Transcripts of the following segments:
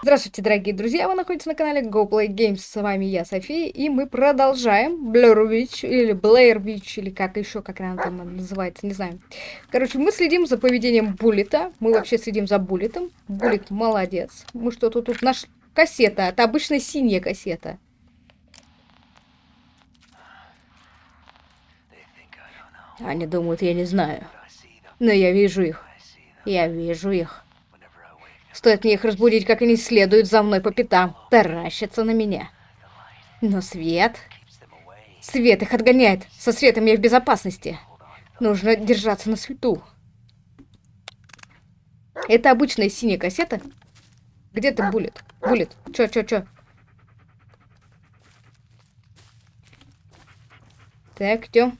Здравствуйте, дорогие друзья! Вы находитесь на канале GoPlay Games. С вами я, София, и мы продолжаем Blur Witch, или Blair Witch, или как еще, как она там называется, не знаю. Короче, мы следим за поведением Буллета. Мы вообще следим за Буллетом. Буллет молодец. Мы что-то тут наш кассета. Это обычная синяя кассета. Они думают, я не знаю. Но я вижу их. Я вижу их. Стоит мне их разбудить, как они следуют за мной по пятам, таращатся на меня. Но свет... Свет их отгоняет. Со светом я в безопасности. Нужно держаться на свету. Это обычная синяя кассета. Где ты, Буллет? Буллет, чё, чё, чё? Так, идем.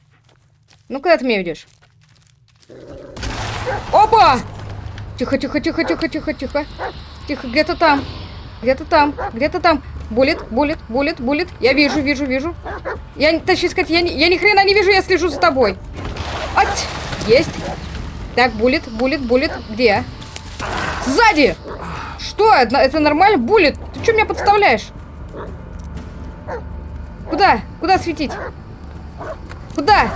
Ну, куда ты меня ведешь? Опа! Тихо, тихо, тихо, тихо, тихо, тихо. Тихо, где-то там. Где-то там, где-то там. Булит, булит, булит, булит. Я вижу, вижу, вижу. Я, точнее сказать, я, я ни хрена не вижу, я слежу за тобой. Ать! Есть. Так, булит, булит, булит. Где? Сзади! Что? Это, это нормально? Булит? Ты что меня подставляешь? Куда? Куда светить? Куда?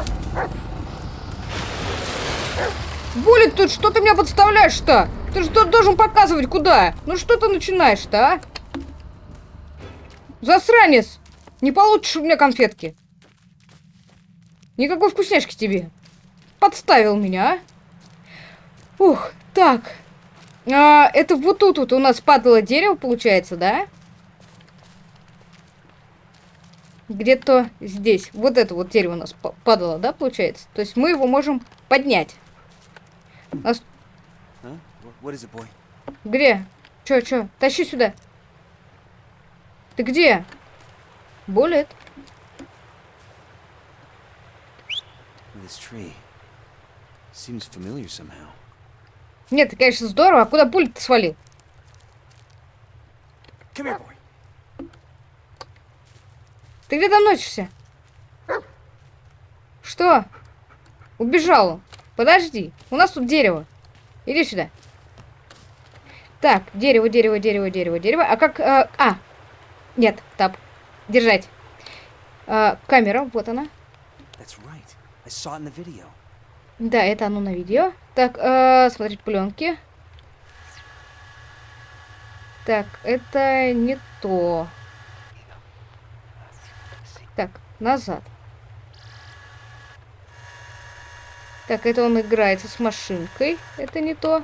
Булит тут, что ты меня подставляешь-то? Ты же должен показывать, куда? Ну что ты начинаешь-то, а? Засранец! Не получишь у меня конфетки. Никакой вкусняшки тебе. Подставил меня, а? Ух, так. А, это вот тут вот у нас падало дерево, получается, да? Где-то здесь. Вот это вот дерево у нас падало, да, получается? То есть мы его можем поднять. Нас... Где? Чё, чё? Тащи сюда. Ты где? Буллет. Нет, ты, конечно, здорово. А куда Буллет свалил? Here, ты где там носишься? Что? Убежал. Подожди, у нас тут дерево. Иди сюда. Так, дерево, дерево, дерево, дерево, дерево. А как... Э, а, нет, тап. Держать. Э, камера, вот она. Да, это оно на видео. Так, э, смотреть пленки. Так, это не то. Так, назад. Так, это он играется с машинкой. Это не то.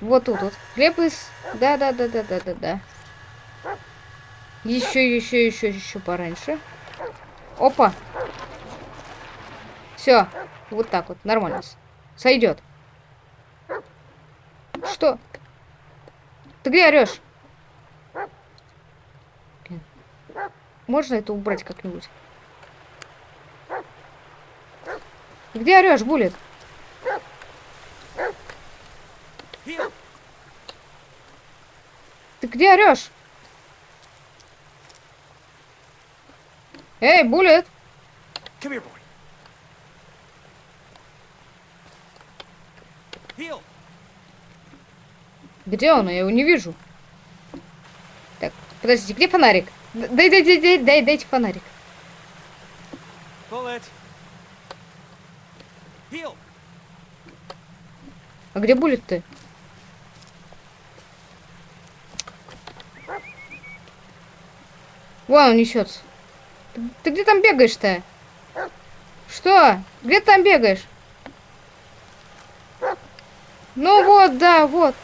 Вот тут вот. Хлеб из... Да-да-да-да-да-да-да. Еще, еще, еще, еще пораньше. Опа. Все. Вот так вот. Нормально. Сойдет. Что? Ты где орешь? Можно это убрать как-нибудь? Где орешь, Булит? Ты где орешь? Эй, Булет! Где он? Я его не вижу. Так, подождите, где фонарик? Дай, дай, дай, дай, дай, дайте фонарик. Bullet. А где булит ты? Вон он несется. Ты, ты где там бегаешь-то? Что? Где ты там бегаешь? Ну вот, да, вот.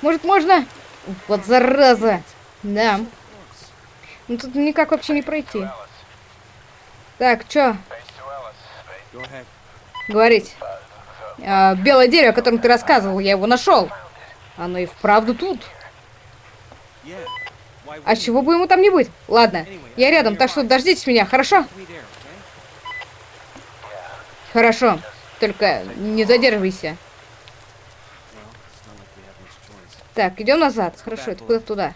Может, можно? Вот зараза. Да. Ну тут никак вообще не пройти. Так, чё? Говорить. А, белое дерево, о котором ты рассказывал, я его нашел. Оно и вправду тут. А чего бы ему там не быть? Ладно, я рядом, так что дождитесь меня, хорошо? Хорошо, только не задерживайся. Так, идем назад. Хорошо, это куда туда?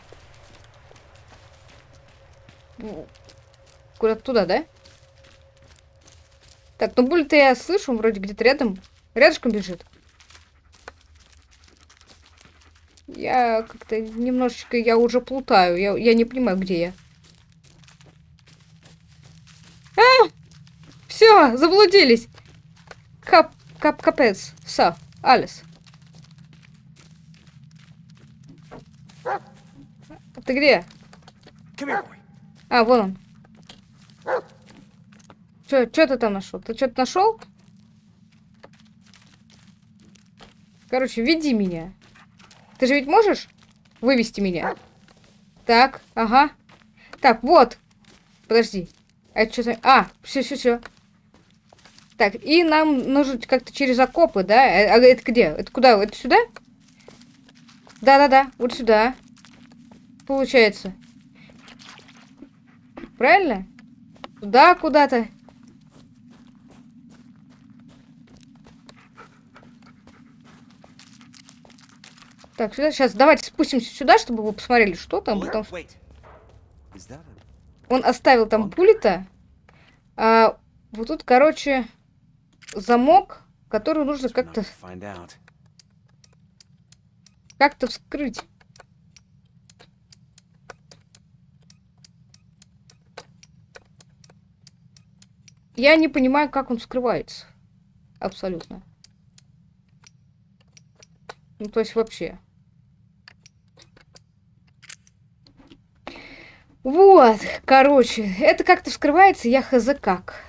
Куда туда, да? Так, ну буль-то я слышу, он вроде где-то рядом. Рядышком бежит. Я как-то немножечко, я уже плутаю. Я, я не понимаю, где я. А! Все, заблудились. Кап, кап, капец. Все, Алис. Ты где? А, вон он. Что ты там нашел? Ты что-то нашел? Короче, веди меня. Ты же ведь можешь вывести меня? Так, ага. Так, вот. Подожди. А это что. А, все, все, все. Так, и нам нужно как-то через окопы, да? А а это где? Это куда? Это сюда? Да-да-да, вот сюда. Получается. Правильно? Туда куда-то. Так, сюда. Сейчас давайте спустимся сюда, чтобы вы посмотрели, что там. A... Он оставил там пулита. А вот тут, короче, замок, который нужно как-то как-то вскрыть. Я не понимаю, как он вскрывается. Абсолютно. Ну, то есть вообще. Вот, короче, это как-то вскрывается, я хз как.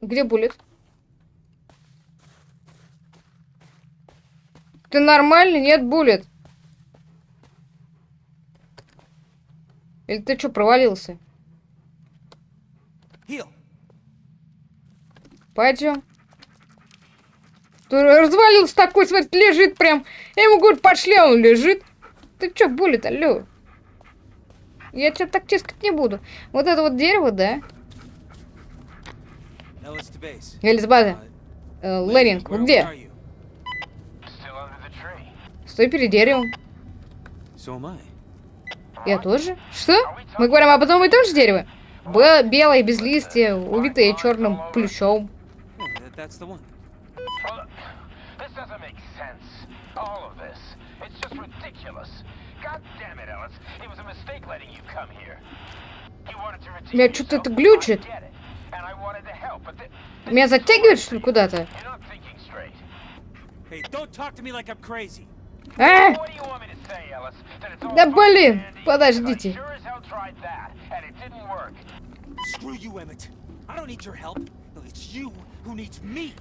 Где буллет? Ты нормальный? Нет, буллет. Или ты что, провалился? Пойдем. Развалился такой, смотри, лежит прям. Я ему говорю, пошли, а он лежит. Ты что, буллет, алло? Я тебя так тискать не буду. Вот это вот дерево, да? Элизабет, Uh, э, Леринг, where- где? Стой перед деревом. So. Я тоже? Что? Мы говорим об одном и том же дереве? Б белое, без листья, увитое черным плющом. Yeah, that, that's the one. Well, this doesn't make sense. All of this. It's just ridiculous. God damn it, Ellis. It was a mistake letting you come here. You wanted to redeem Меня что-то это глючит. I get it. And I wanted to help, but th- this Меня затягивает, что ли, куда-то? You're not thinking straight. Hey, don't talk to me like I'm crazy. А! What do you want me to say, Ellis? That it's all Да блин, подождите. Screw you, Emmett. I don't need your help. It's you who needs me.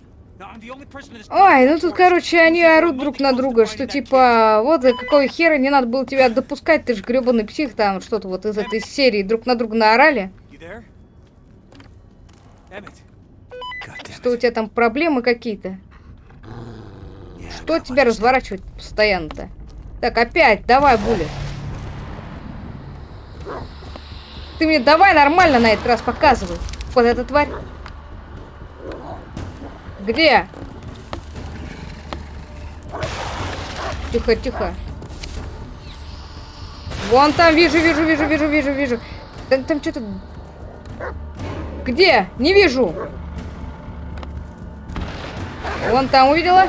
Ой, ну тут, короче, они орут друг на друга, что типа, вот за какого хера не надо было тебя допускать, ты же гребаный псих, там что-то вот из этой серии друг на друга наорали, что у тебя там проблемы какие-то. Что тебя разворачивает постоянно-то? Так, опять, давай, Буля. Ты мне давай нормально на этот раз показывай. Вот эта тварь. Где? Тихо, тихо. Вон там, вижу, вижу, вижу, вижу, вижу, вижу. Там, там что-то... Где? Не вижу. Вон там увидела.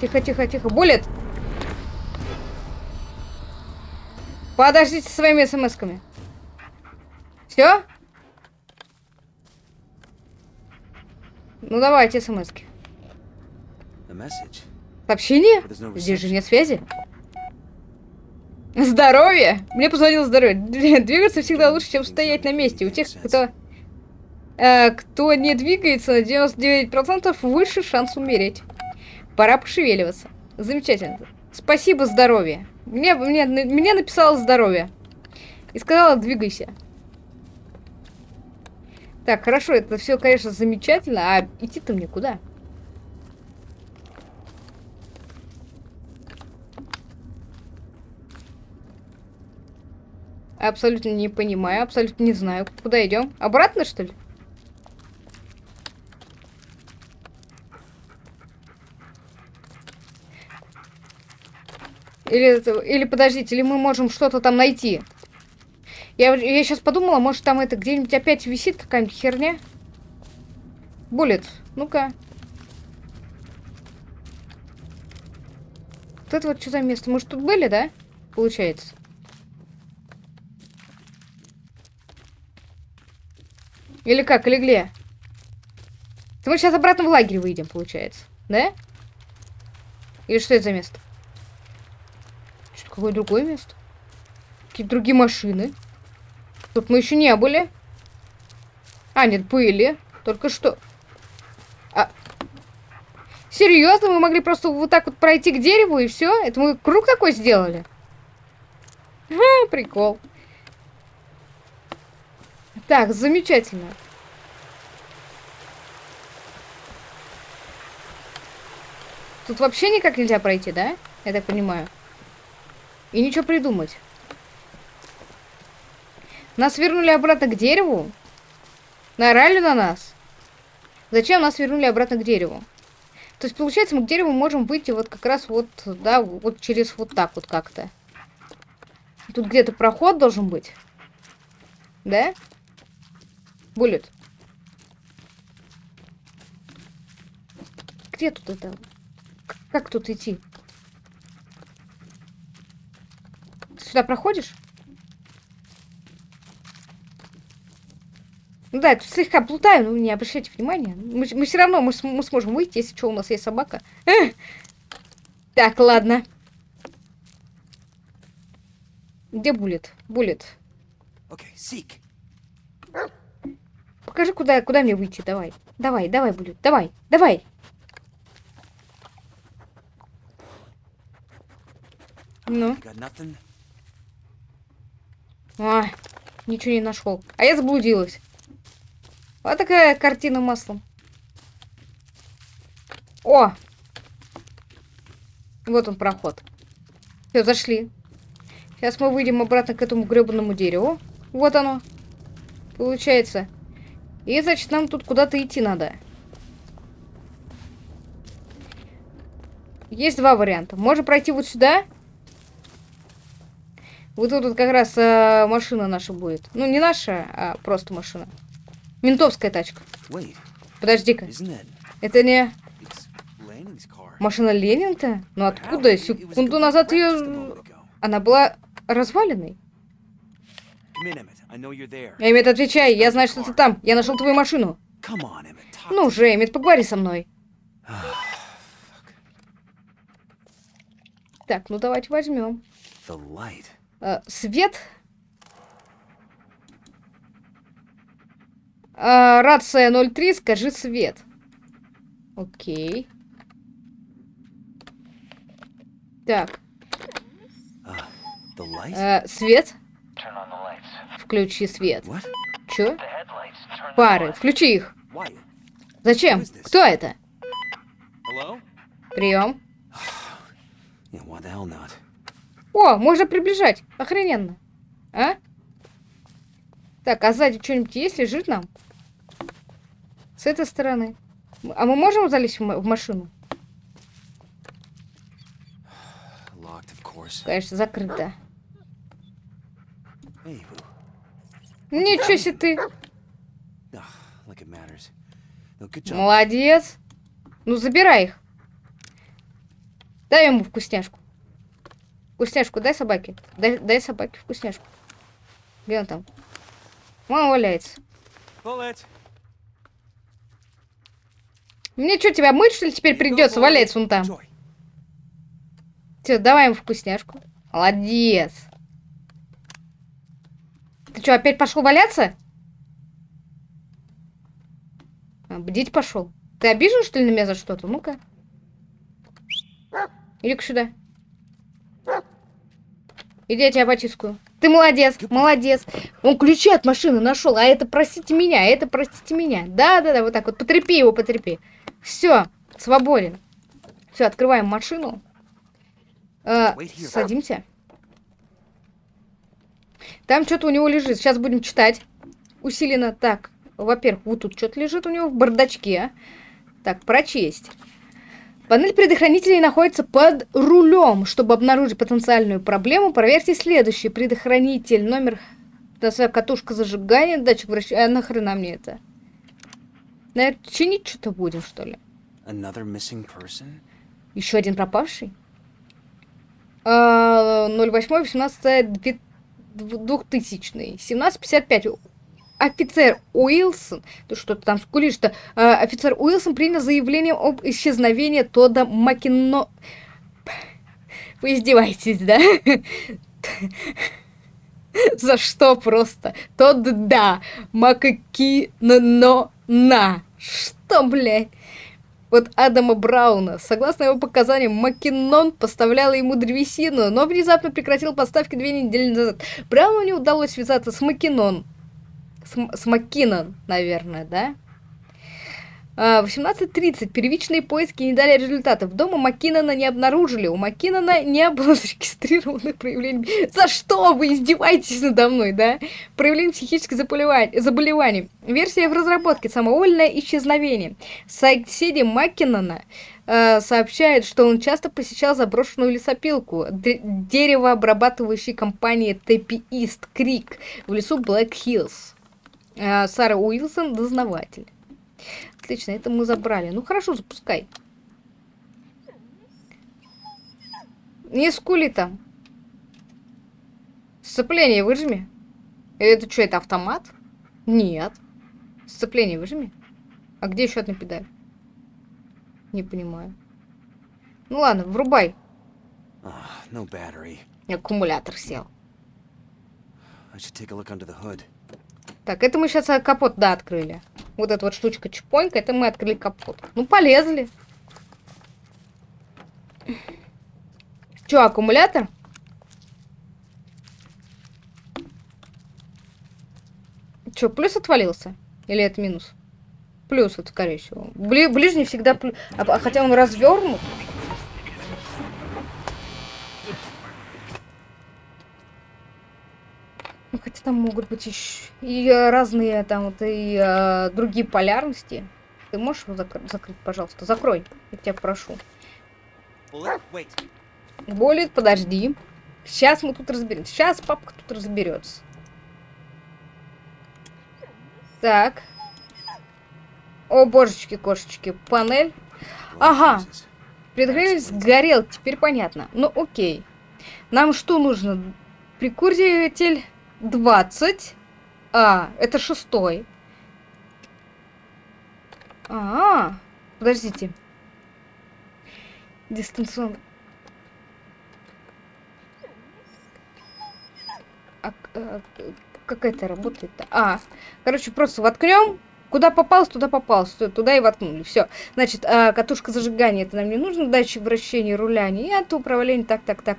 Тихо, тихо, тихо. Буллет. Подождите со своими смс-ками. Все? Ну давайте смс-ки. Сообщение? Здесь же нет связи. Здоровье! Мне позвонил здоровье. Двигаться всегда лучше, чем стоять на месте. У тех, кто, э, кто не двигается, на 99% выше шанс умереть. Пора пошевеливаться. Замечательно. Спасибо, здоровье. Мне, мне, мне написала здоровье. И сказала, двигайся. Так, хорошо, это все, конечно, замечательно. А идти-то мне куда? Абсолютно не понимаю, абсолютно не знаю. Куда идем? Обратно, что ли? Или, или подождите, или мы можем что-то там найти? Я, я сейчас подумала, может там это где-нибудь опять висит какая-нибудь херня? Буллет, ну-ка. Вот это вот что за место? Может, тут были, да? Получается. Или как, или где? Мы сейчас обратно в лагерь выйдем, получается. Да? Или что это за место? Что-то какое другое место? Какие-то другие машины. Тут мы еще не были. А, нет, были. Только что. А... Серьезно? Мы могли просто вот так вот пройти к дереву и все? Это мы круг такой сделали? Ха, прикол. Так, замечательно. Тут вообще никак нельзя пройти, да? Я так понимаю. И ничего придумать. Нас вернули обратно к дереву? Наорали на нас? Зачем нас вернули обратно к дереву? То есть, получается, мы к дереву можем выйти вот как раз вот, да, вот через вот так вот как-то. Тут где-то проход должен быть. Да? Буллет. Где тут это? Как тут идти? Сюда проходишь? Ну да, я тут слегка плутаю, но не обращайте внимания. Мы, мы все равно мы, мы сможем выйти, если что, у нас есть собака. Так, ладно. Где Буллет? Буллет. Okay. Покажи, куда, куда мне выйти. Давай. Давай, давай, Буллет. Давай, давай. Ну. А, ничего не нашел. А я заблудилась. Вот такая картина маслом. О! Вот он проход. Все, зашли. Сейчас мы выйдем обратно к этому гребаному дереву. Вот оно. Получается. И, значит, нам тут куда-то идти надо. Есть два варианта. Можно пройти вот сюда. Вот тут вот как раз э, машина наша будет. Ну, не наша, а просто машина. Ментовская тачка. Подожди-ка. Это не машина Ленин-то? Ну откуда? Секунду назад ее... Она была разваленной. Come in, Emmett. I know you're there. Эммет, отвечай. Я знаю, что ты там. Я нашел твою машину. Ну же, Эммет, поговори со мной. Так, ну давайте возьмем. Э, свет. Э, рация 03, скажи свет. Окей. Так, light? э, свет. Включи свет. Чё? Пары, включи их. Зачем? Кто это? Прием. О, можно приближать. Охрененно. А? Так, а сзади что-нибудь есть, лежит нам? С этой стороны. А мы можем залезть в ма- в машину? Конечно, закрыто. Ничего себе ты. Молодец. Ну, забирай их. Дай ему вкусняшку. Вкусняшку дай собаке. Дай, дай собаке вкусняшку. Где он там? Вон валяется. Мне что, тебя мыть, что ли, теперь придется? Валяется он там. Все, давай ему вкусняшку. Молодец. Ты что, опять пошел валяться? А, бдить пошел. Ты обижен, что ли, на меня за что-то? Ну-ка. Иди-ка сюда. Иди, я тебя потискаю. Ты молодец, молодец. Он ключи от машины нашел, а это простите меня, а это простите меня. Да-да-да, вот так вот. Потрепи его, потрепи. Все, свободен. Все, открываем машину. Э, садимся. Там что-то у него лежит. Сейчас будем читать. Усиленно. Так, во-первых, вот тут что-то лежит у него в бардачке. Так, прочесть. Панель предохранителей находится под рулем. Чтобы обнаружить потенциальную проблему, проверьте следующий. Предохранитель, номер, да, своя катушка зажигания, датчик вращения. А нахрена мне это? Наверное, чинить что-то будем, что ли? Another missing person? Еще один пропавший? А, 08 18 2000 1755 офицер Уилсон, ты что-то там скулишь-то, А, офицер Уилсон принял заявление об исчезновении Тода Макино... Вы издеваетесь, да? За что просто? Тод да, Макакино на. Что, блядь? Вот Адама Брауна. Согласно его показаниям, Маккинон поставляла ему древесину, но внезапно прекратил поставки две недели назад. Брауну не удалось связаться с Маккинон. С, с Маккинон, наверное, да? А, 18.30. Первичные поиски не дали результатов. Дома Маккинона не обнаружили. У Маккинона не было зарегистрированных проявлений. За что вы издеваетесь надо мной, да? Проявление психических заболеваний. Версия в разработке. Самовольное исчезновение. Соседи Маккинона э, сообщают, что он часто посещал заброшенную лесопилку деревообрабатывающей компании Тэппи Крик в лесу Блэк Хиллз. Э, Сара Уилсон, дознаватель. Отлично, это мы забрали. Ну хорошо, запускай. Не скули там. Сцепление выжми. Это что, это автомат? Нет. Сцепление выжми. А где еще одна педаль? Не понимаю. Ну ладно, врубай. Ah, no battery. Аккумулятор сел. I should take a look under the hood. Так, это мы сейчас капот, да, открыли. Вот эта вот штучка чпонька, это мы открыли капот. Ну, полезли. Че, аккумулятор? Че, плюс отвалился? Или это минус? Плюс, это скорее всего. Бли- ближний всегда плюс. А, а хотя он развернут. Ну, хотя там могут быть еще и э, разные там вот и э, другие полярности. Ты можешь его закр- закрыть, пожалуйста? Закрой, я тебя прошу. Болит, подожди. Сейчас мы тут разберемся. Сейчас папка тут разберется. Так. О, божечки, кошечки. Панель. Ага. Предгреватель сгорел, теперь понятно. Ну, окей. Нам что нужно? Прикуритель 20. А, это шестой. А, подождите. Дистанционно. А, а, как это работает-то? А, короче, просто воткнем. Куда попалось, туда попалось. Т- Туда и воткнули. Все. Значит, а, катушка зажигания, это нам не нужно. Датчик вращения руля нет. Управление, так, так, так.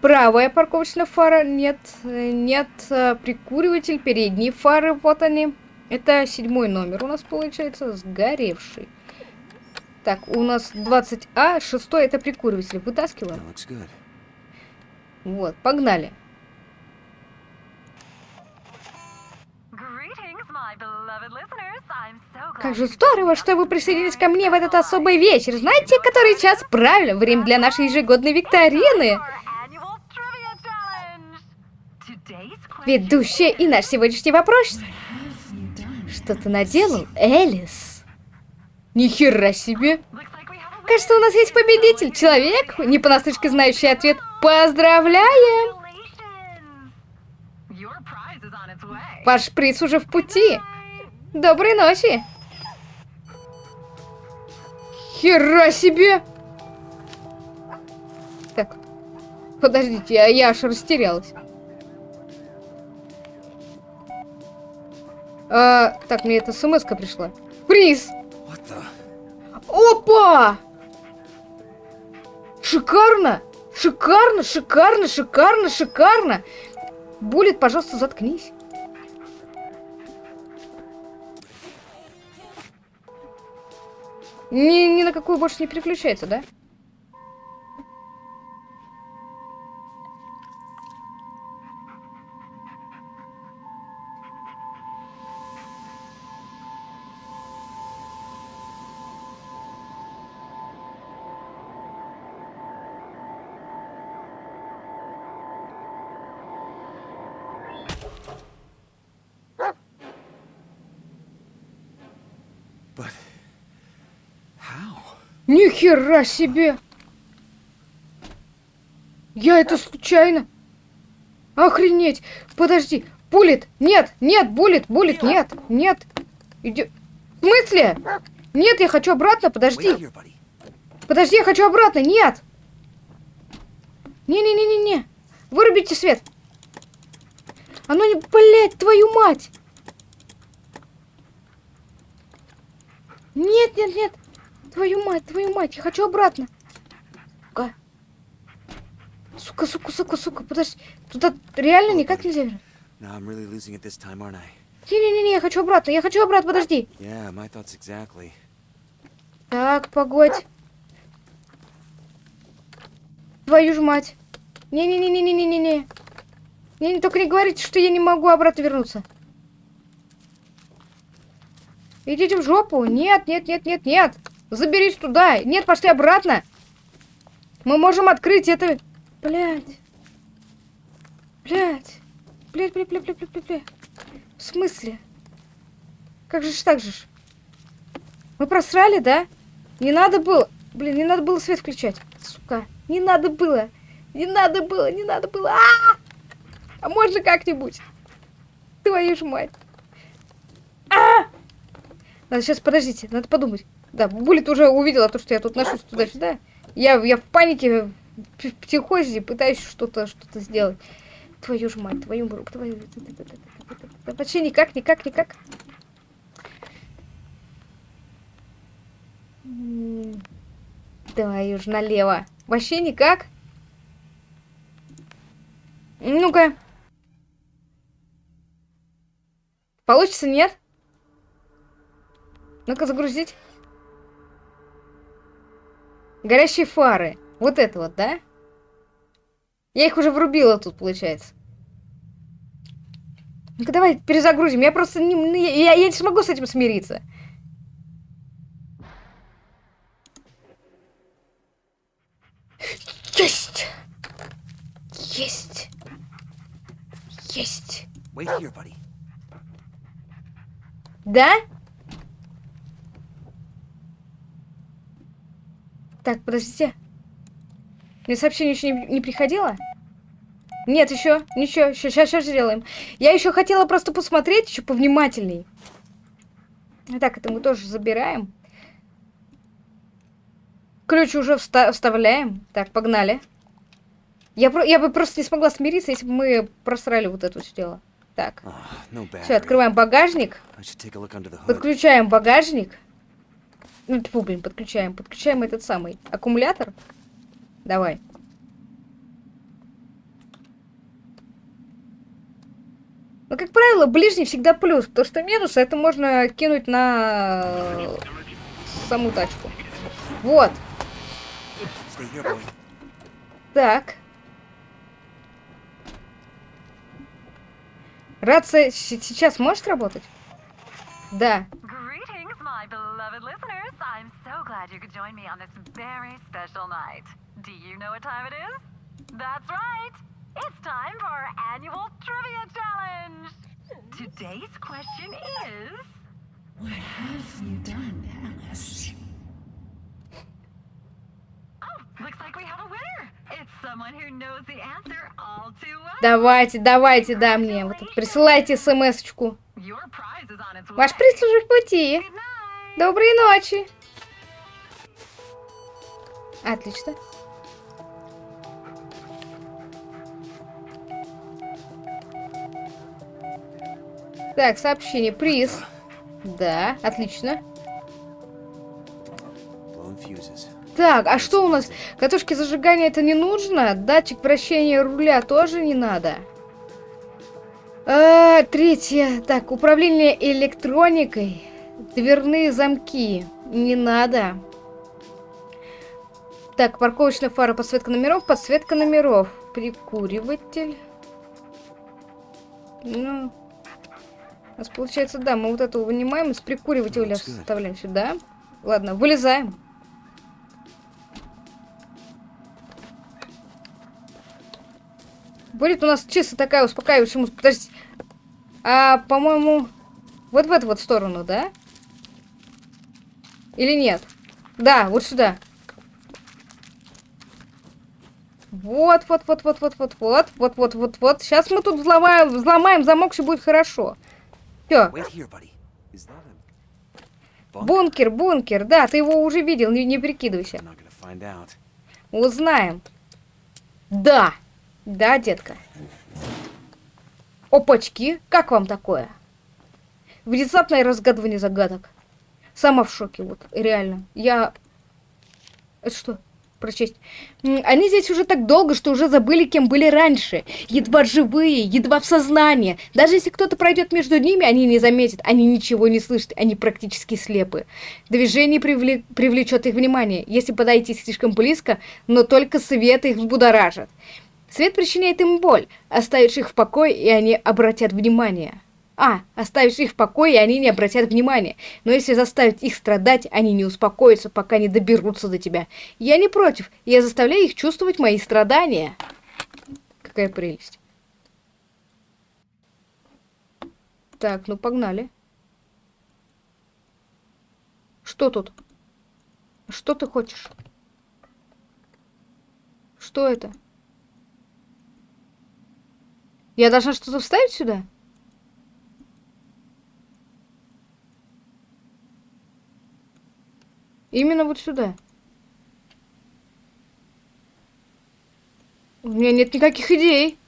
Правая парковочная фара, нет. э, Нет. а, Прикуриватель, передние фары, вот они. Это седьмой номер у нас получается, сгоревший. Так, у нас 20А, шестой это прикуриватель. Вытаскиваем. Вот, погнали. Greetings, my beloved listeners. I'm so glad Как же здорово, что вы присоединились ко мне в этот особый вечер. Знаете, который час? Правильно, время для нашей ежегодной викторины. Ведущая и наш сегодняшний вопрос. Что ты наделал, Элис? Нихера себе. Кажется, у нас есть победитель. Человек, не понаслышке знающий ответ. Поздравляем! Ваш приз уже в пути. Доброй ночи. Хера себе! Так, подождите, я, я аж растерялась. А, так, мне эта смс пришла. Приз! Опа! Шикарно! Шикарно, шикарно, шикарно, шикарно! Булит, пожалуйста, заткнись. Ни, ни на какую больше не переключается, да? Ни хера себе! Я это случайно? Охренеть! Подожди! Булит! Нет! Нет! Булит! Булит! Нет! Нет! Иди... В смысле? Нет, я хочу обратно! Подожди! Подожди, я хочу обратно! Нет! Не-не-не-не-не! Вырубите свет! Оно не... Блять, твою мать! Нет, нет, нет! Твою мать, твою мать, я хочу обратно! Сука! Сука, сука, сука, сука, подожди. Туда реально никак нельзя вернуть. Не-не-не, я хочу обратно, я хочу обратно, подожди. Yeah, my thoughts exactly. Так, погодь. Твою ж мать. Не-не-не-не-не-не-не. Не, не, только не говорите, что я не могу обратно вернуться. Идите в жопу. Нет, нет, нет, нет, нет. Заберись туда. Нет, пошли обратно. Мы можем открыть это... Блядь. Блядь. Блядь, блядь, блядь, блядь, блядь, блядь. В смысле? Как же ж так же ж? Мы просрали, да? Не надо было... Блин, не надо было свет включать. Сука. Не надо было. Не надо было, не надо было. А, -а, -а! а можно как-нибудь? Твою ж мать. А! Надо сейчас, подождите, надо подумать. Да, Булит уже увидела то, что я тут ношусь туда-сюда. Я, я в панике, в психозе пытаюсь что-то что сделать. Твою ж мать, твою руку, твою... Вообще никак, никак, никак. Давай уж налево. Вообще никак. Ну-ка. Получится, нет? Ну-ка, загрузить. Горящие фары. Вот это вот, да? Я их уже врубила тут, получается. Ну-ка, давай перезагрузим. Я просто не... Я, я не смогу с этим смириться. Есть! Есть! Есть! Wait here, buddy. Да? Так, подождите. Мне сообщение еще не, не приходило? Нет, еще, ничего, еще, сейчас, сейчас сделаем. Я еще хотела просто посмотреть, еще повнимательней. Так, это мы тоже забираем. Ключ уже вста вставляем. Так, погнали. Я, про я бы просто не смогла смириться, если бы мы просрали вот это все дело. Так. No Все, открываем багажник. I should Ну, тьфу, блин, подключаем. Подключаем этот самый аккумулятор. Давай. Ну, как правило, ближний всегда плюс, потому что минус это можно кинуть на саму тачку. Вот. Так. Рация сейчас может работать? Да. Greetings, my beloved listeners. I'm so glad you could join me on this very special night. Do you know what time it is? That's right. It's time for our annual trivia challenge. Today's question is What have you done, Alice? Oh, looks like we have a winner. It's someone who knows the answer all too well. Давайте, давайте, да, мне. Вот присылайте смс-очку. Ваш приз уже в пути. Доброй ночи. Отлично. Так, сообщение. Приз. Да, отлично. Так, а что у нас? Катушки зажигания это не нужно? Датчик вращения руля тоже не надо? А, третье. Так, управление электроникой. Дверные замки. Не надо. Так, парковочная фара, подсветка номеров, подсветка номеров. Прикуриватель. Ну, у нас получается, да, мы вот это вынимаем, из прикуривателя вставляем сюда. Ладно, вылезаем. Будет у нас чисто такая успокаивающая музыка. Подождите. А, по-моему, вот в эту вот сторону, да? Или нет? Да, вот сюда. Вот, вот, вот, вот, вот, вот, вот, вот, вот, вот, вот. Сейчас мы тут взломаем, взломаем замок, все будет хорошо. Все. Бункер, бункер. Да, ты его уже видел, не, не прикидывайся. Узнаем. Да. Да, детка. Опачки, как вам такое? Внезапное разгадывание загадок. Сама в шоке, вот, реально. Я... Это что? Прочесть. Они здесь уже так долго, что уже забыли, кем были раньше. Едва живые, едва в сознании. Даже если кто-то пройдет между ними, они не заметят. Они ничего не слышат, они практически слепы. Движение привле- привлечет их внимание, если подойти слишком близко, но только свет их взбудоражит. Свет причиняет им боль. Оставишь их в покое, и они обратят внимание. А, оставишь их в покое, и они не обратят внимания. Но если заставить их страдать, они не успокоятся, пока не доберутся до тебя. Я не против. Я заставляю их чувствовать мои страдания. Какая прелесть. Так, ну погнали. Что тут? Что ты хочешь? Что это? Я должна что-то вставить сюда? Именно вот сюда. У меня нет никаких идей.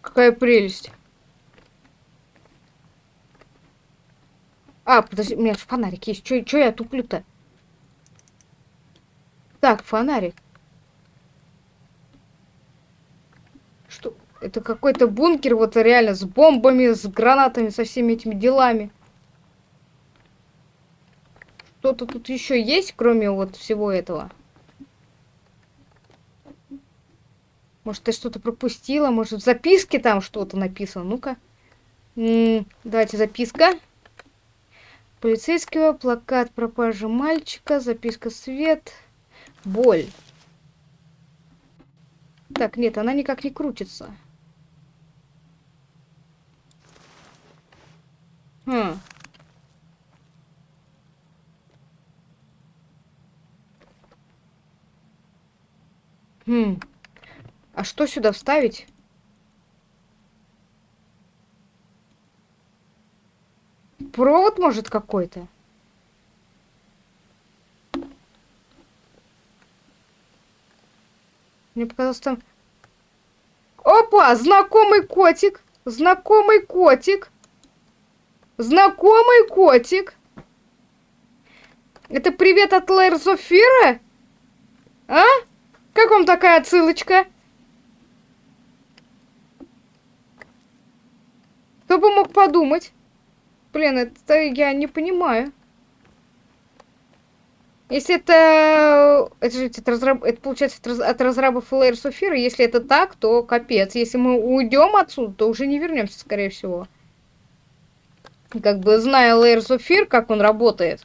Какая прелесть. А, подожди, у меня же фонарик есть. Чё, я туплю-то? Так, фонарик. Что? Это какой-то бункер, вот реально, с бомбами, с гранатами, со всеми этими делами. Что-то тут еще есть, кроме вот всего этого? Может, я что-то пропустила? Может, в записке там что-то написано? Ну-ка. Давайте записка. Полицейского, плакат пропажи мальчика, записка свет, боль. Так, нет, она никак не крутится. Хм. Хм. А что сюда вставить? Провод, может, какой-то? Мне показалось там... Опа! Знакомый котик! Знакомый котик! Знакомый котик! Это привет от Лэр? А? Как вам такая отсылочка? Кто бы мог подумать? Блин, это я не понимаю. Если это... Это же это, разраб... это получается от, раз... от разрабов Софира. Если это так, то капец. Если мы уйдем отсюда, то уже не вернемся, скорее всего. Как бы зная Layer Софир, как он работает.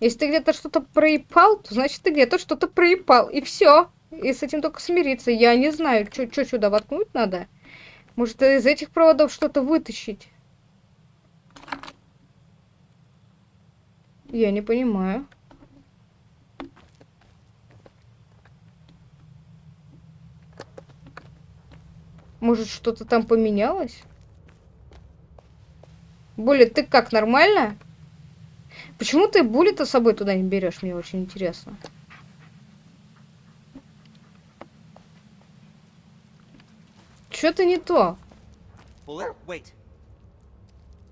Если ты где-то что-то проебал, то значит ты где-то что-то проебал. И все. И с этим только смириться. Я не знаю, что сюда воткнуть надо. Может, из этих проводов что-то вытащить? Я не понимаю. Может, что-то там поменялось? Буллет, ты как, нормально? Почему ты Буллета с собой туда не берешь? Мне очень интересно. Что-то не то.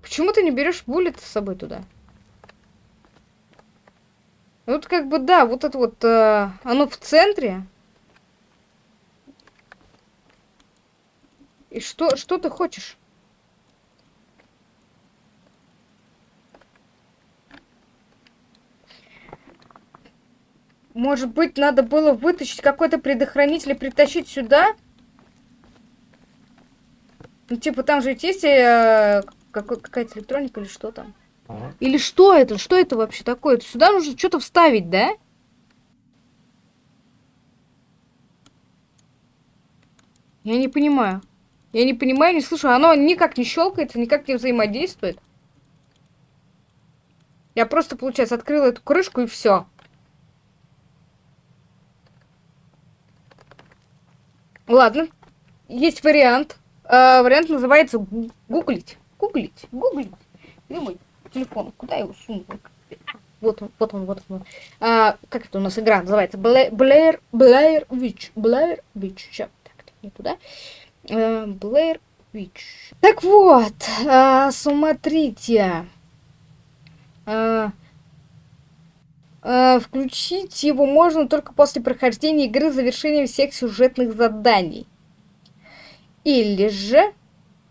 Почему ты не берешь Буллет с собой туда? Вот как бы, да, вот это вот, э, оно в центре. И что, что ты хочешь? Может быть, надо было вытащить какой-то предохранитель и притащить сюда? Ну, типа, там же ведь есть э, какая-то электроника или что там? Или что это? Что это вообще такое? Сюда нужно что-то вставить, да? Я не понимаю. Я не понимаю, не слышу. Оно никак не щелкается, никак не взаимодействует. Я просто, получается, открыла эту крышку и все. Ладно. Есть вариант. А, вариант называется гу- гуглить. Гуглить. Гуглить. Где мой телефон? Куда я его сунул? Вот он, вот он, вот он. А, как это у нас игра называется? Блэ- Блэр, Блэр Вич. Блэр Вич. Сейчас, так, не туда. Э, Блэр Вич. Так вот, а, смотрите. А, а, включить его можно только после прохождения игры завершения всех сюжетных заданий. Или же,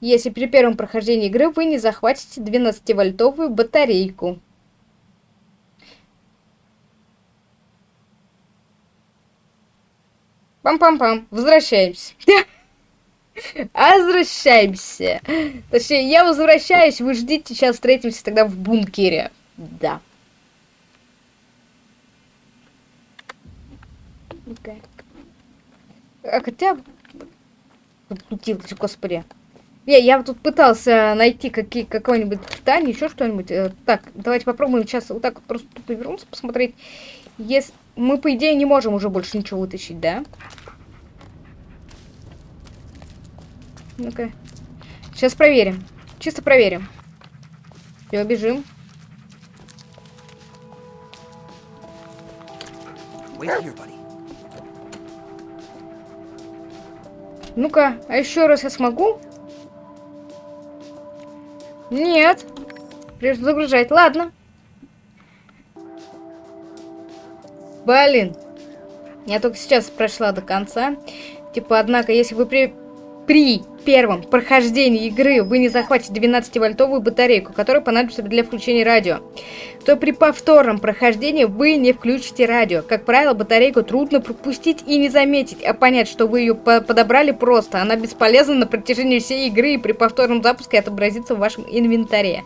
если при первом прохождении игры вы не захватите 12-вольтовую батарейку. Пам-пам-пам. Возвращаемся. Возвращаемся. Точнее, я возвращаюсь, вы ждите, сейчас встретимся тогда в бункере. Да. Ну-ка. А хотя... Заблудилась, господи. Я, я тут пытался найти какие, какое-нибудь питание, еще что-нибудь. Э, Так, давайте попробуем сейчас вот так вот просто тупо вернуться, посмотреть. Если... Мы, по идее, не можем уже больше ничего вытащить, да? Ну-ка. Сейчас проверим. Чисто проверим. Все, бежим. Here. Ну-ка, а еще раз я смогу? Нет. Придется загружать. Ладно. Блин. Я только сейчас прошла до конца. Типа, однако, если вы при, при первом прохождении игры вы не захватите 12-вольтовую батарейку, которая понадобится для включения радио, то при повторном прохождении вы не включите радио. Как правило, батарейку трудно пропустить и не заметить, а понять, что вы ее по- подобрали просто. Она бесполезна на протяжении всей игры и при повторном запуске отобразится в вашем инвентаре.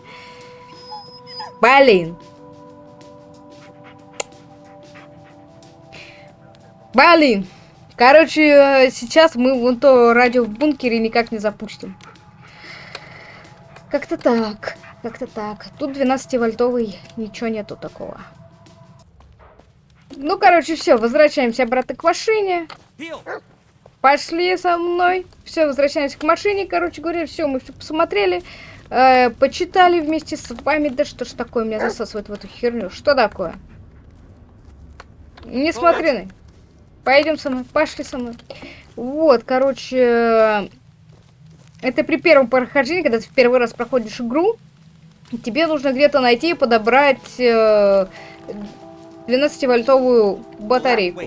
Блин. Блин. Короче, э, сейчас мы вон то радио в бункере никак не запустим. Как-то так. Как-то так. Тут 12-вольтовый, ничего нету такого. Ну, короче, все, возвращаемся обратно к машине. Пошли со мной. Все, возвращаемся к машине. Короче говоря, все, мы все посмотрели. э, почитали вместе с вами. Да что ж такое меня засасывает в эту херню? Что такое? Не смотри на. Пойдем со мной, пошли со мной. Вот, короче, это при первом прохождении, когда ты в первый раз проходишь игру, тебе нужно где-то найти и подобрать э, 12-вольтовую батарейку.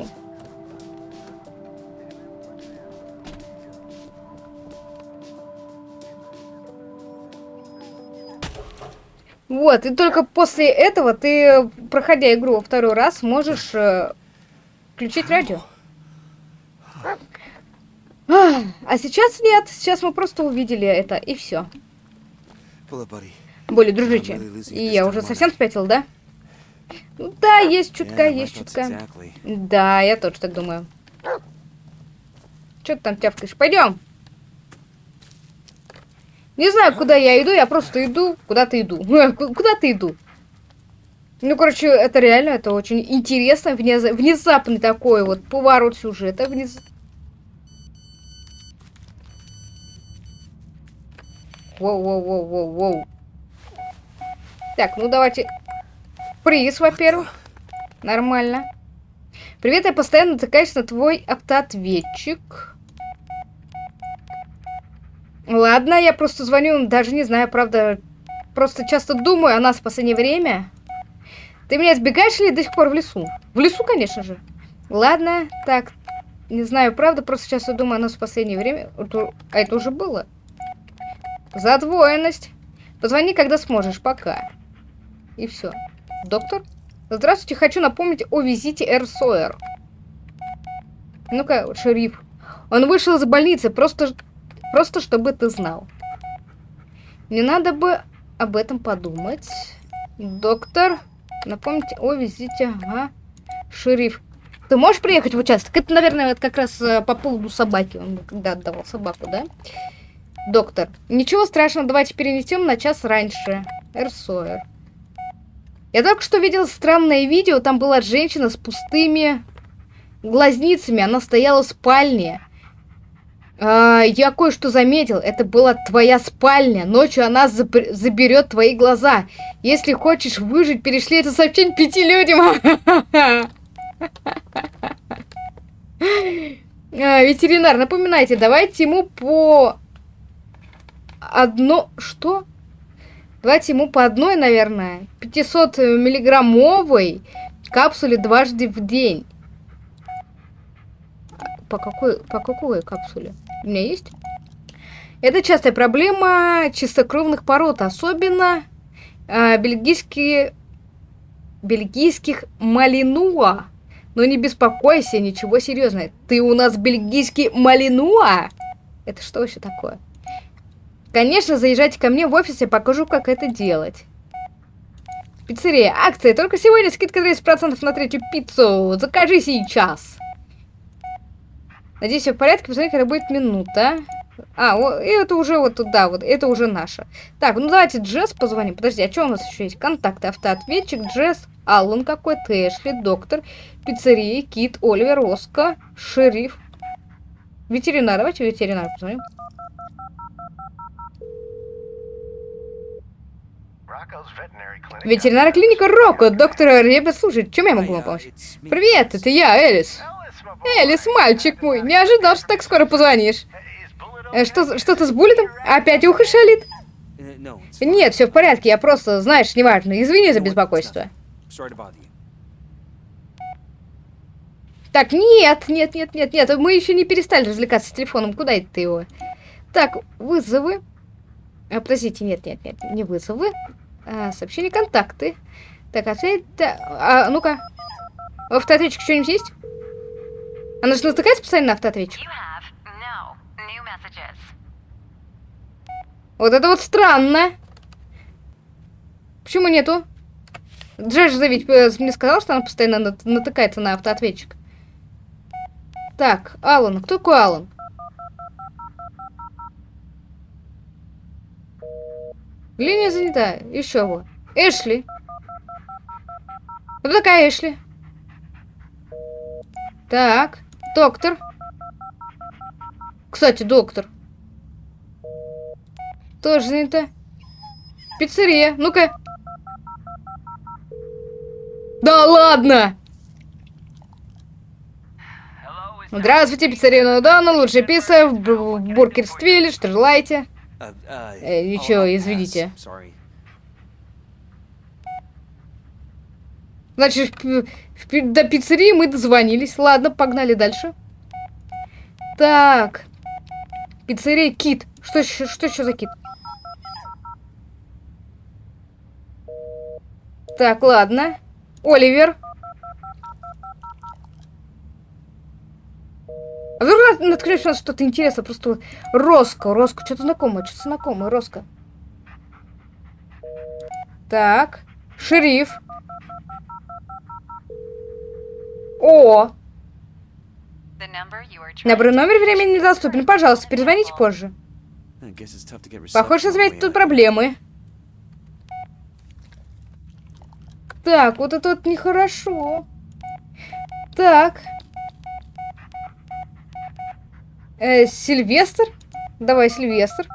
Вот, и только после этого ты, проходя игру во второй раз, можешь э, включить радио. А, сейчас нет, сейчас мы просто увидели это, и все. Более дружичи. И я уже совсем спятил, да? Ну да, есть чутка, Yeah, есть чутка. Exactly. Да, я тоже так думаю. Че ты там тявкаешь? Пойдем. Не знаю, куда я иду, я просто иду, куда-то иду. Ку- Куда-то иду. Ну, короче, это реально, это очень интересно, внез- внезапный такой вот поворот сюжета. Внез... Воу-воу-воу-воу-воу. Так, ну давайте... Приз, во-первых. Нормально. Привет, я постоянно натыкаюсь на твой автоответчик. Ладно, я просто звоню, даже не знаю, правда, просто часто думаю о нас в последнее время. Ты меня избегаешь или до сих пор в лесу? В лесу, конечно же. Ладно, так, не знаю, правда, просто часто думаю о нас в последнее время. А это уже было. Задвоенность. Позвони, когда сможешь, пока. И все. Доктор? Здравствуйте, хочу напомнить о визите Эр Сойер. Ну-ка, шериф. Он вышел из больницы, просто, просто чтобы ты знал. Не надо бы об этом подумать. Доктор, напомните о визите, ага. Шериф. Ты можешь приехать в участок? Это, наверное, вот как раз э, по поводу собаки. Он когда отдавал собаку, да? Доктор. Ничего страшного, давайте перенесем на час раньше. Эр Сойер. Я Я только что видел странное видео, там была женщина с пустыми глазницами, она стояла в спальне. А, я кое-что заметил, это была твоя спальня. Ночью она заберет твои глаза. Если хочешь выжить, перешли это сообщение пяти людям. А, ветеринар, напоминайте, давайте ему по одно... Что? Давайте ему по одной, наверное, 500 миллиграммовой капсуле дважды в день. По какой, по какой капсуле? У меня есть? Это частая проблема чистокровных пород, особенно э, бельгийские, бельгийских малинуа. Но не беспокойся, ничего серьезного. Ты у нас бельгийский малинуа? Это что вообще такое? Конечно, заезжайте ко мне в офис, я покажу, как это делать. Пиццерия. Акция. Только сегодня скидка 30% на третью пиццу. Закажи сейчас. Надеюсь, все в порядке. Посмотри, когда будет минута. А, о, и это уже вот туда, вот, это уже наша. Так, ну давайте Джесс позвоним. Подожди, а что у нас еще есть? Контакты, автоответчик, Джесс, Аллан какой-то, Эшли, доктор, пиццерия, Кит, Оливер, Оска, шериф, ветеринар. Давайте ветеринар позвоним. Ветеринарная клиника Рокко, доктор Ребе, слушай, чем я могу вам помочь? Привет, это я, Элис. Элис, мальчик мой, не ожидал, что так скоро позвонишь. Э, Что, что-то с буллетом? Опять ухо шалит? Нет, все в порядке, я просто, знаешь, неважно. Извини за беспокойство. Так, нет, нет, нет, нет, нет, мы еще не перестали развлекаться с телефоном. Куда это ты его? Так, вызовы. А, подождите, нет, нет, нет, не вызовы. А, сообщения, контакты. Так, ответ... А, ну-ка. В что-нибудь есть? Она же натыкается постоянно на автоответчик. Вот это вот странно. Почему нету? Джеш же ведь э, мне сказал, что она постоянно нат- натыкается на автоответчик. Так, Алан. Кто такой Алан? Линия занята. Еще вот. Эшли. Кто такая Эшли? Так, доктор. Кстати, доктор. Тоже занята. Пиццерия. Ну-ка. Да ладно! Здравствуйте, пиццерия Нудана, лучшая пицца в, в Бургерствилле, что желаете? Э, ничего, извините. Значит, до пиццерии мы дозвонились. Ладно, погнали дальше. Так. Пиццерия Кит. Что что еще за кит? Так, ладно. Оливер. А вдруг нат- наткнешься на что-то интересное? Просто Роско, Роско, что-то знакомое, что-то знакомое, Роско. Так. Шериф. О, набор номер времени недоступен. Пожалуйста, перезвоните позже. Похоже, заметить тут проблемы. Так, вот это вот нехорошо. Так. Э, Сильвестр? Давай, Сильвестр.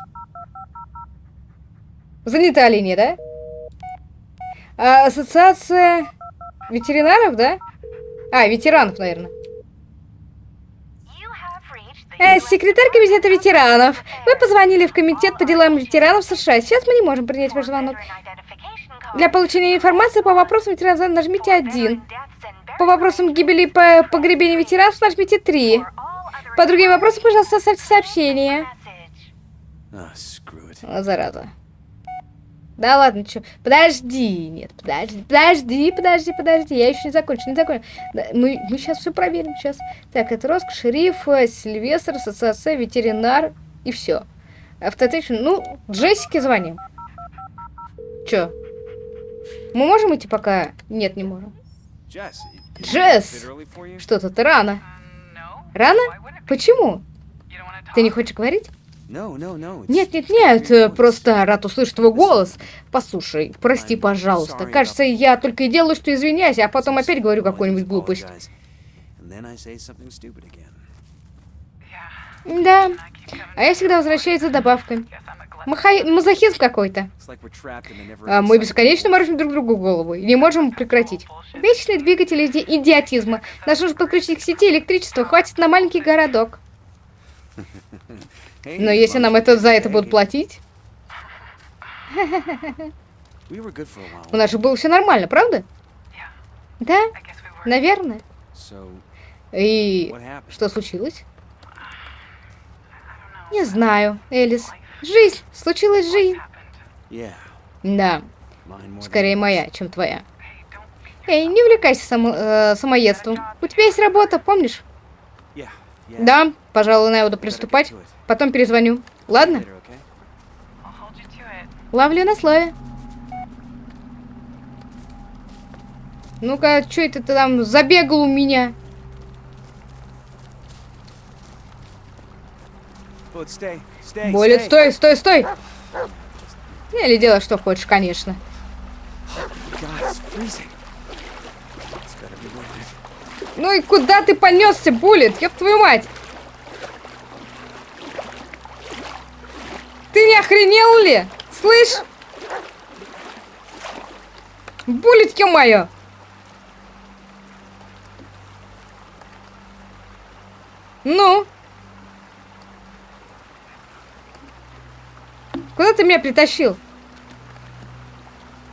Занята линия, да? А, ассоциация ветеринаров, да? А, ветеранов, наверное. Э, секретарь комитета ветеранов. Вы позвонили в комитет по делам ветеранов США. Сейчас мы не можем принять ваш звонок. Для получения информации по вопросам ветеранов нажмите 1. По вопросам гибели и по погребения ветеранов нажмите 3. По другим вопросам, пожалуйста, оставьте сообщение. It. О, зараза. Да ладно, чё? Подожди, нет, подожди, подожди, подожди, подожди, я еще не закончил, не закончил. Да, мы, мы сейчас все проверим, сейчас. Так, это Роск, шериф, э, Сильвестр, ассоциация, ветеринар и все. Автотечен, ну, Джессике звоним. Чё? Мы можем идти пока? Нет, не можем. Джесс! Что-то ты рано. Рано? Почему? Ты не хочешь говорить? Нет, нет, нет, просто рад услышать твой голос. Послушай, прости, пожалуйста. Кажется, я только и делаю, что извиняюсь, а потом опять говорю какую-нибудь глупость. Да. А я всегда возвращаюсь за добавками. Махай... Мазохизм какой-то. А мы бесконечно морочим друг другу голову и не можем прекратить. Вечный двигатель иди- идиотизма. Нас нужно подключить к сети электричества, хватит на маленький городок. Но если нам это за это будут платить, у нас же было все нормально, правда? Да, наверное. И что случилось? Не знаю, Элис. Жизнь, случилась жизнь. Да, скорее моя, чем твоя. Эй, не увлекайся само- э, самоедством. У тебя есть работа, помнишь? Да, пожалуй, Better get приступать. Потом перезвоню. Ладно? Ловлю на слове. Ну-ка, что это ты там забегал у меня? Болит, стой, стой, стой! Или делай, что хочешь, конечно. God, it's freezing. It's gotta be worth it. Ну и куда ты понесся, Буллет? Ёб твою мать! Ты не охренел ли? Слышь? Буллет, ё-моё! Ну? Куда ты меня притащил?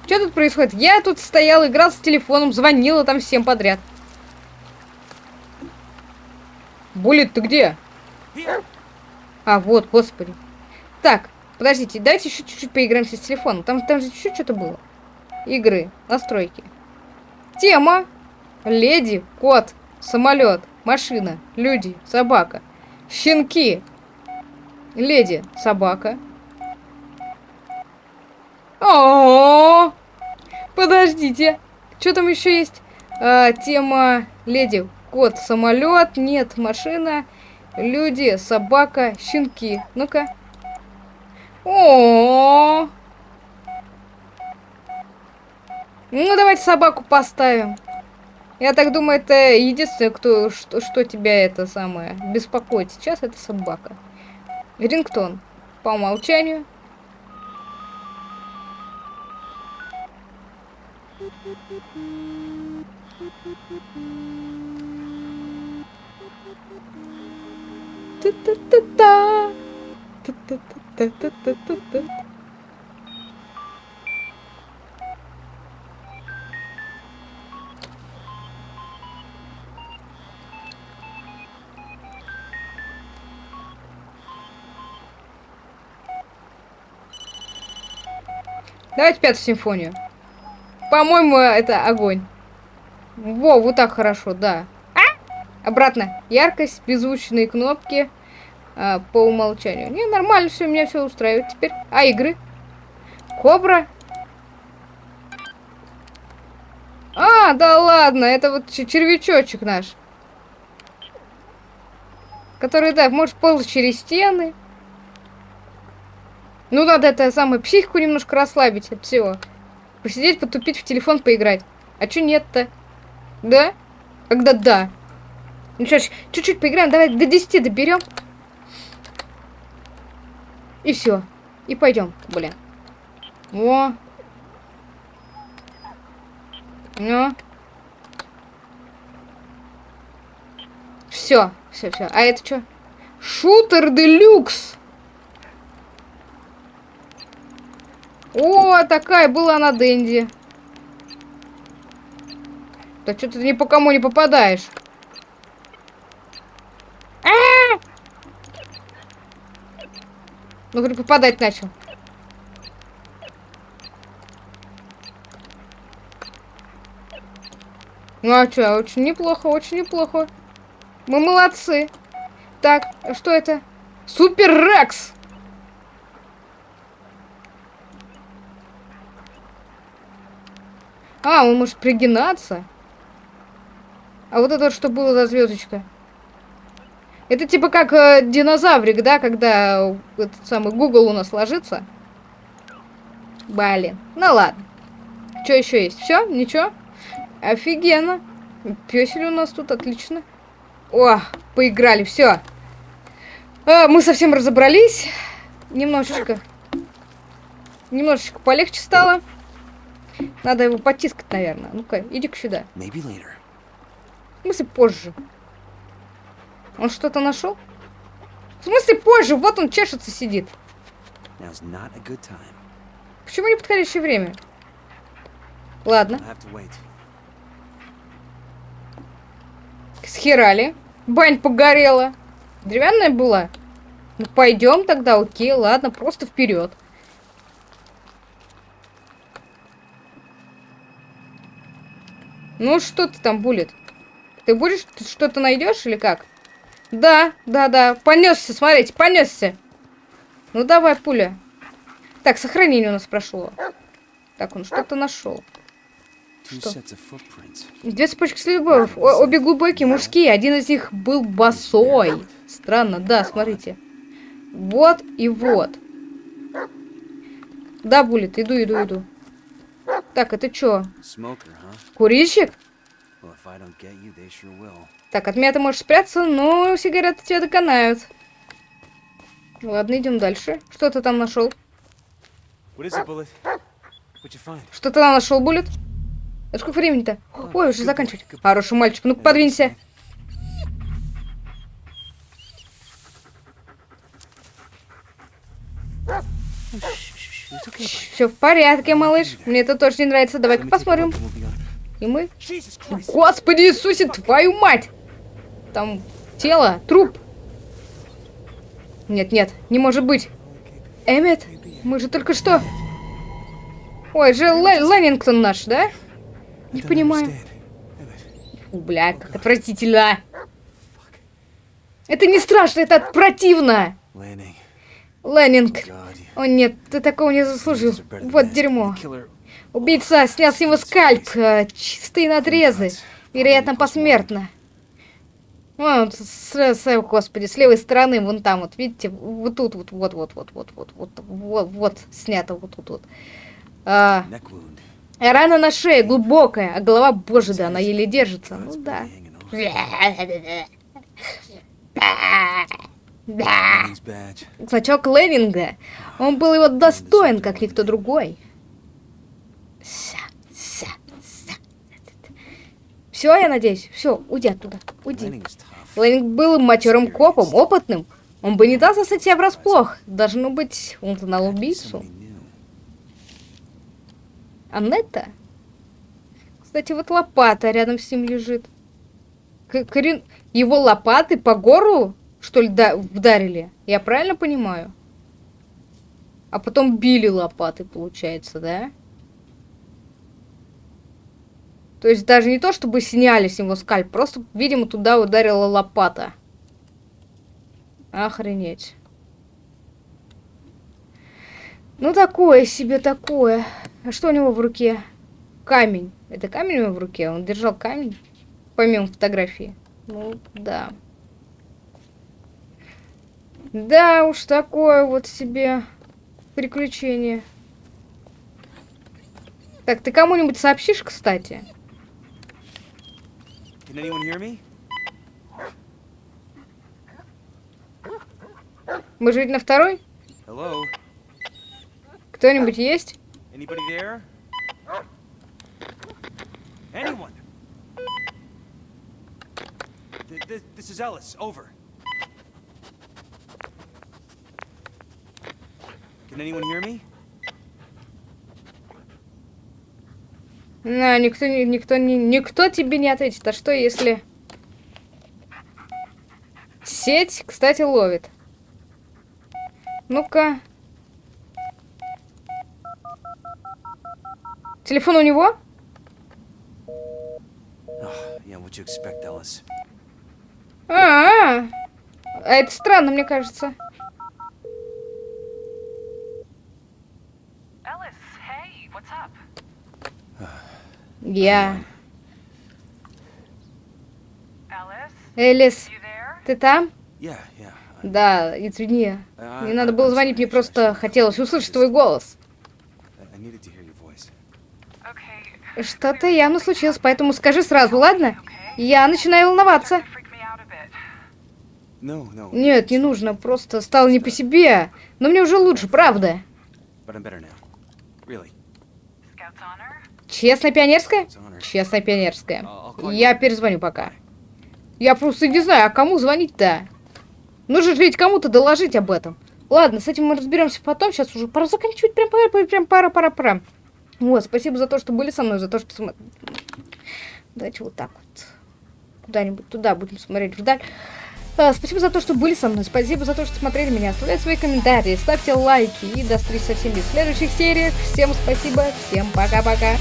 Что тут происходит? Я тут стоял, играл с телефоном, звонила там всем подряд. Буллет, ты где? А, вот, господи. Так, подождите, давайте еще чуть-чуть поиграемся с телефоном. Там, там же чуть-чуть что-то было. Игры, настройки. Тема. Леди, кот, самолет, машина, люди, собака. Щенки. Леди, собака. О, подождите. Что там еще есть? А, тема леди, кот, самолет, нет, машина, люди, собака, щенки. Ну-ка. О. Ну, давайте собаку поставим. Я так думаю, это единственное, кто, что, что тебя это самое беспокоит сейчас, это собака. Рингтон. По умолчанию. Давайте пятую симфонию. По-моему, это огонь. Во, вот так хорошо, да. Обратно. Яркость, беззвучные кнопки а, по умолчанию. Не, нормально все, меня все устраивает теперь. А игры? Кобра? А, да ладно, это вот червячочек наш. Который, да, может ползать через стены. Ну, надо это самое, психику немножко расслабить от всего. Посидеть, потупить, в телефон поиграть. А чё нет-то? Да? Когда да? Ну что ж, чуть-чуть поиграем, давай до 10 доберем. И все. И пойдем, блин. О. Ну. Все, все, все. А это что? Шутер делюкс. О, такая была на Дэнди. Да что ты ни по кому не попадаешь. А! Ну, говорю, попадать начал. Ну а что, очень неплохо, очень неплохо. Мы молодцы. Так, что это? Супер Рекс! А, он может пригинаться. А вот это что было за звездочка? Это типа как э, динозаврик, да, когда этот самый Google у нас ложится. Блин. Ну ладно. Что еще есть? Все? Ничего? Офигенно. Песель у нас тут, отлично. О, поиграли, все. мы совсем разобрались. Немножечко. Немножечко полегче стало. Надо его потискать, наверное. Ну-ка, иди-ка сюда. В смысле позже? Он что-то нашел? В смысле позже? Вот он чешется, сидит. Почему не подходящее время? Ладно, схерали. Бань погорела. Деревянная была? Ну пойдем тогда, окей, ладно, просто вперед. Ну что ты там, Булет? Ты будешь что-то найдешь или как? Да, да, да. Понесся, смотрите, понесся. Ну давай, пуля. Так, сохранение у нас прошло. Так, он что-то нашел. Что? Две цепочки следов. О- обе глубокие, мужские. Один из них был босой. Странно, да, смотрите. Вот и вот. Да, Булет, иду, иду, иду. Так, это что? Huh? Курильщик? Так, от меня ты можешь спрятаться, но сигареты тебя доконают. Ладно, идем дальше. Что ты там нашел? Что ты там нашел, Булет? А сколько времени-то? Ой, уже заканчивать. Хороший мальчик, ну-ка подвинься. Все в порядке, малыш. Мне это тоже не нравится. Давай-ка посмотрим. И мы... Господи Иисусе, твою мать! Там тело, труп. Нет, нет, не может быть. Эммет, мы же только что... Ой, же Ле- Леннингтон наш, да? Не понимаю. Фу, бля, как отвратительно. Это не страшно, это противно. Леннинг. О нет, ты такого не заслужил. Вот дерьмо. Убийца снял с него скальп. э, Чистые надрезы. Вероятно, посмертно. Вон, с, господи, с левой стороны, вон там, вот, видите, вот тут, вот, вот, вот, вот, вот, вот, вот, вот, вот, снято вот тут вот. А, рана на шее глубокая, а голова, боже, да, она еле держится. Ну да. Значок Леннинга. Он был его достоин, как никто другой. Все, я надеюсь. Все, уйди оттуда. Уйди. Леннинг был матерым копом, опытным. Он бы не дал застать себя врасплох. Должно быть, он знал убийцу. Аннетта? Кстати, вот лопата рядом с ним лежит. К- Карин- Его лопаты по горлу, что ли, да- вдарили? Я правильно понимаю? А потом били лопаты, получается, да? То есть даже не то, чтобы сняли с него скальп, просто, видимо, туда ударила лопата. Охренеть. Ну, такое себе такое. А что у него в руке? Камень. Это камень у него в руке? Он держал камень? Помимо фотографии. Ну, да. Да уж, такое вот себе приключение. Так, ты кому-нибудь сообщишь, кстати? Can anyone hear me? Мы же ведь на второй? Hello? Кто-нибудь есть? Anybody there? Anyone? Th- th- this is Ellis. Over. Can anyone hear me? На, никто, никто, никто тебе не ответит. А что если... Сеть, кстати, ловит. Ну-ка. Телефон у него? А, -а, -а. а это странно, мне кажется. Ellis, hey, what's up? Я. Элис, ты там? Да, извини. А, Не надо было звонить, мне просто хотелось услышать твой голос. Что-то явно случилось, поэтому скажи сразу, ладно? Я начинаю волноваться. Нет, не нужно, просто стало не по себе. Но мне уже лучше, правда. Честная пионерская? Честная пионерская. Я перезвоню пока. Я просто не знаю, а кому звонить-то? Нужно же ведь кому-то доложить об этом. Ладно, с этим мы разберемся потом. Сейчас уже пора заканчивать. Прям пора, прям пора, пора, пора. Вот, спасибо за то, что были со мной, за то, что смотрели. Давайте вот так вот. Куда-нибудь туда будем смотреть вдаль. А, спасибо за то, что были со мной. Спасибо за то, что смотрели меня. Оставляйте свои комментарии, ставьте лайки. И до встречи со всеми в следующих сериях. Всем спасибо. Всем пока-пока.